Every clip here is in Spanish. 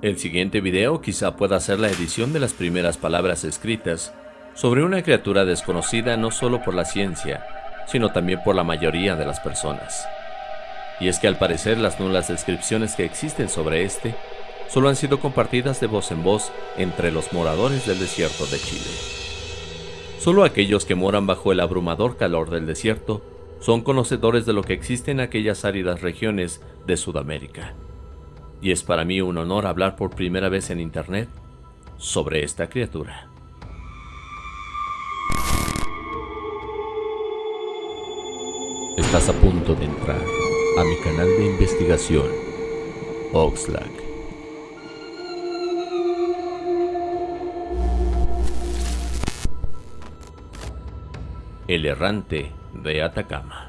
El siguiente video quizá pueda ser la edición de las primeras palabras escritas sobre una criatura desconocida no solo por la ciencia, sino también por la mayoría de las personas. Y es que al parecer las nulas descripciones que existen sobre este solo han sido compartidas de voz en voz entre los moradores del desierto de Chile. Solo aquellos que moran bajo el abrumador calor del desierto son conocedores de lo que existe en aquellas áridas regiones de Sudamérica y es para mí un honor hablar por primera vez en internet sobre esta criatura. Estás a punto de entrar a mi canal de investigación, Oxlack. El errante de Atacama.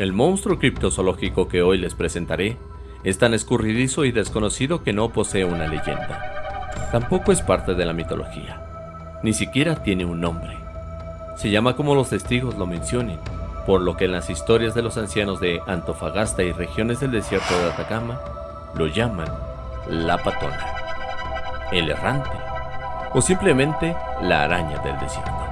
El monstruo criptozoológico que hoy les presentaré es tan escurridizo y desconocido que no posee una leyenda. Tampoco es parte de la mitología. Ni siquiera tiene un nombre. Se llama como los testigos lo mencionen, por lo que en las historias de los ancianos de Antofagasta y regiones del desierto de Atacama lo llaman la patona, el errante o simplemente la araña del desierto.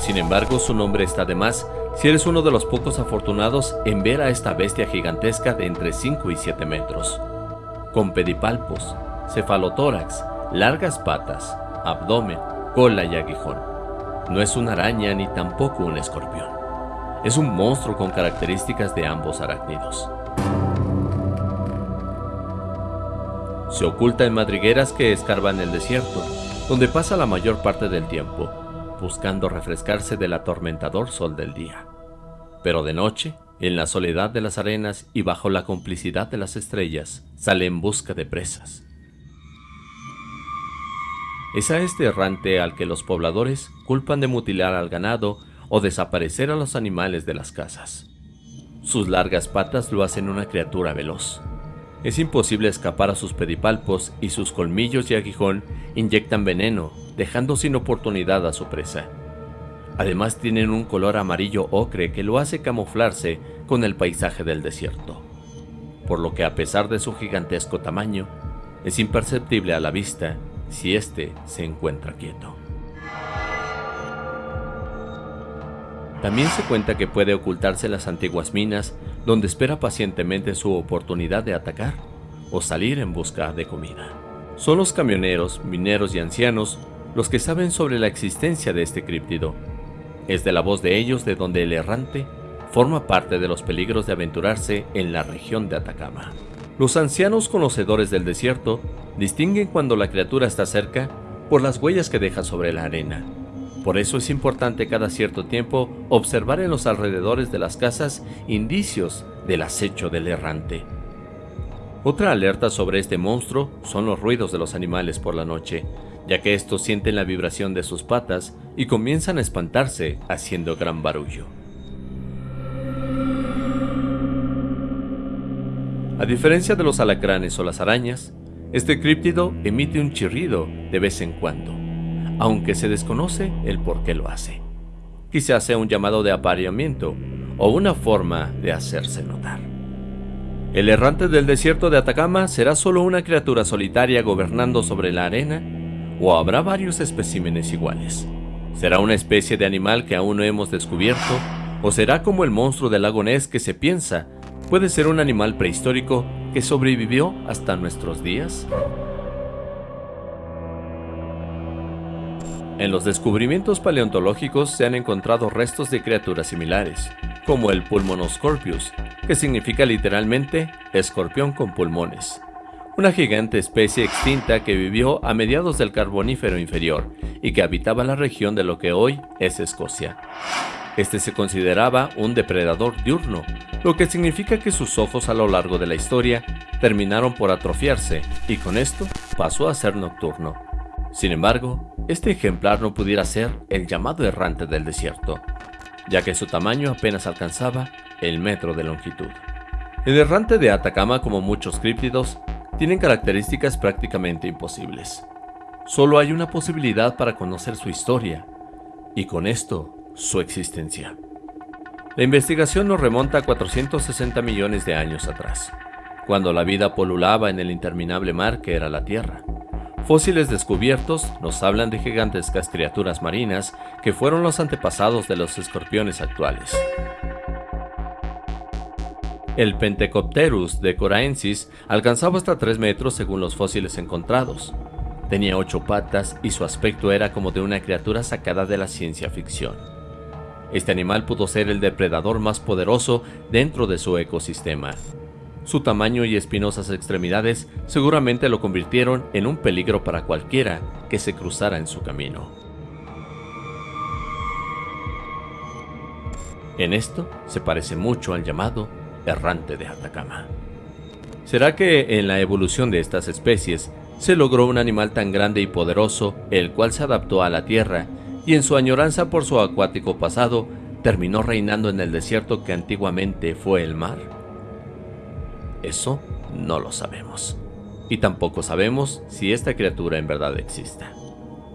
Sin embargo, su nombre está de más si eres uno de los pocos afortunados en ver a esta bestia gigantesca de entre 5 y 7 metros. Con pedipalpos, cefalotórax, largas patas, abdomen, cola y aguijón. No es una araña ni tampoco un escorpión. Es un monstruo con características de ambos arácnidos. Se oculta en madrigueras que escarban el desierto, donde pasa la mayor parte del tiempo, buscando refrescarse del atormentador sol del día. Pero de noche, en la soledad de las arenas y bajo la complicidad de las estrellas, sale en busca de presas. Es a este errante al que los pobladores culpan de mutilar al ganado o desaparecer a los animales de las casas. Sus largas patas lo hacen una criatura veloz. Es imposible escapar a sus pedipalpos y sus colmillos y aguijón inyectan veneno dejando sin oportunidad a su presa. Además tienen un color amarillo ocre que lo hace camuflarse con el paisaje del desierto, por lo que a pesar de su gigantesco tamaño, es imperceptible a la vista si éste se encuentra quieto. También se cuenta que puede ocultarse las antiguas minas donde espera pacientemente su oportunidad de atacar o salir en busca de comida. Son los camioneros, mineros y ancianos los que saben sobre la existencia de este críptido. Es de la voz de ellos de donde el errante forma parte de los peligros de aventurarse en la región de Atacama. Los ancianos conocedores del desierto distinguen cuando la criatura está cerca por las huellas que deja sobre la arena. Por eso es importante cada cierto tiempo observar en los alrededores de las casas indicios del acecho del errante. Otra alerta sobre este monstruo son los ruidos de los animales por la noche, ya que estos sienten la vibración de sus patas y comienzan a espantarse haciendo gran barullo. A diferencia de los alacranes o las arañas, este críptido emite un chirrido de vez en cuando, aunque se desconoce el por qué lo hace. Quizás sea un llamado de apareamiento o una forma de hacerse notar. El errante del desierto de Atacama será solo una criatura solitaria gobernando sobre la arena o habrá varios especímenes iguales. ¿Será una especie de animal que aún no hemos descubierto? ¿O será como el monstruo del lago Ness que se piensa puede ser un animal prehistórico que sobrevivió hasta nuestros días? En los descubrimientos paleontológicos se han encontrado restos de criaturas similares, como el Pulmonoscorpius, que significa literalmente escorpión con pulmones, una gigante especie extinta que vivió a mediados del Carbonífero inferior y que habitaba la región de lo que hoy es Escocia. Este se consideraba un depredador diurno, lo que significa que sus ojos a lo largo de la historia terminaron por atrofiarse y con esto pasó a ser nocturno. Sin embargo, este ejemplar no pudiera ser el llamado errante del desierto, ya que su tamaño apenas alcanzaba el metro de longitud. El errante de Atacama, como muchos críptidos, tienen características prácticamente imposibles. Solo hay una posibilidad para conocer su historia, y con esto, su existencia. La investigación nos remonta a 460 millones de años atrás, cuando la vida polulaba en el interminable mar que era la Tierra. Fósiles descubiertos nos hablan de gigantescas criaturas marinas que fueron los antepasados de los escorpiones actuales. El Pentecopterus de Coraensis alcanzaba hasta 3 metros según los fósiles encontrados. Tenía 8 patas y su aspecto era como de una criatura sacada de la ciencia ficción. Este animal pudo ser el depredador más poderoso dentro de su ecosistema. Su tamaño y espinosas extremidades seguramente lo convirtieron en un peligro para cualquiera que se cruzara en su camino. En esto se parece mucho al llamado errante de Atacama. ¿Será que en la evolución de estas especies se logró un animal tan grande y poderoso, el cual se adaptó a la tierra y en su añoranza por su acuático pasado terminó reinando en el desierto que antiguamente fue el mar? Eso no lo sabemos. Y tampoco sabemos si esta criatura en verdad exista,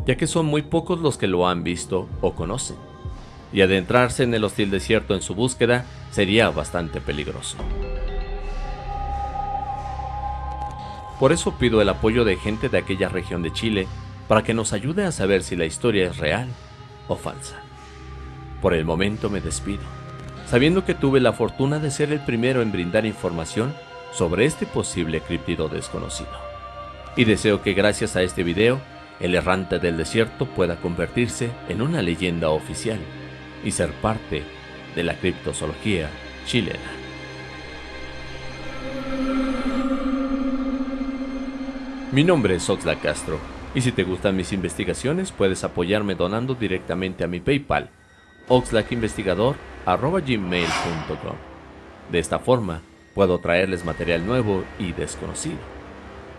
ya que son muy pocos los que lo han visto o conocen y adentrarse en el hostil desierto en su búsqueda sería bastante peligroso. Por eso pido el apoyo de gente de aquella región de Chile para que nos ayude a saber si la historia es real o falsa. Por el momento me despido, sabiendo que tuve la fortuna de ser el primero en brindar información sobre este posible criptido desconocido. Y deseo que gracias a este video, el errante del desierto pueda convertirse en una leyenda oficial y ser parte de la criptozoología chilena. Mi nombre es Oxlack Castro, y si te gustan mis investigaciones puedes apoyarme donando directamente a mi PayPal, oxlackinvestigador.gmail.com. De esta forma, puedo traerles material nuevo y desconocido.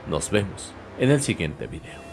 Nos vemos en el siguiente video.